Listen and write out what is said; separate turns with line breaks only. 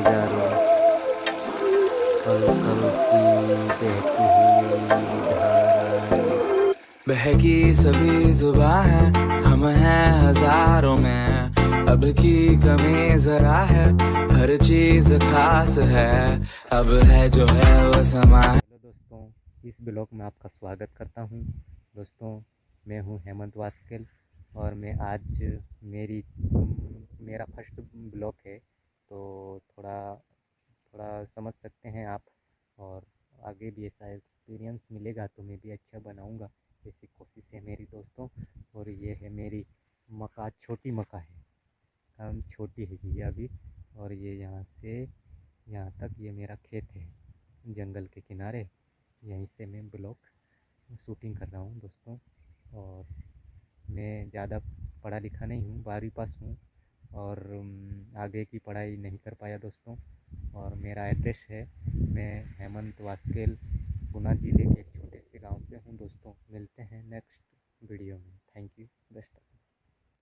की बहती हुई धाराएँ।
बहकी सभी जुबा है, हम हैं हज़ारों में। अब की कमी जरा है, हर चीज़ खास है। अब है जो है वो समा
दोस्तों, इस ब्लॉग में आपका स्वागत करता हूँ। दोस्तों, मैं हूँ हेमंत वास्केल और मैं आज मेरी, मेरा फ़र्स्ट ब्लॉग है। समझ सकते हैं आप और आगे भी ऐसा एक्सपीरियंस मिलेगा तो मैं भी अच्छा बनाऊँगा। ऐसी कोशिश है मेरी दोस्तों और ये है मेरी मका, छोटी मका है। हम छोटी है ये अभी और ये यहाँ से, यहाँ तक ये मेरा खेत है, जंगल के किनारे। यहीं से मैं ब्लॉग शूटिंग कर रहा हूँ दोस्तों और मैं ज़्यादा पढ़ा लिखा नहीं हूँ, बारहवीं पास हूँ और आगे की पढ़ाई नहीं कर पाया दोस्तों। और मेरा एड्रेस है। मैं हेमंत वास्केल, गुना ज़िले के एक छोटे से गाँव से हूँ। दोस्तों, मिलते हैं नेक्स्ट वीडियो में। Thank you. बेस्ट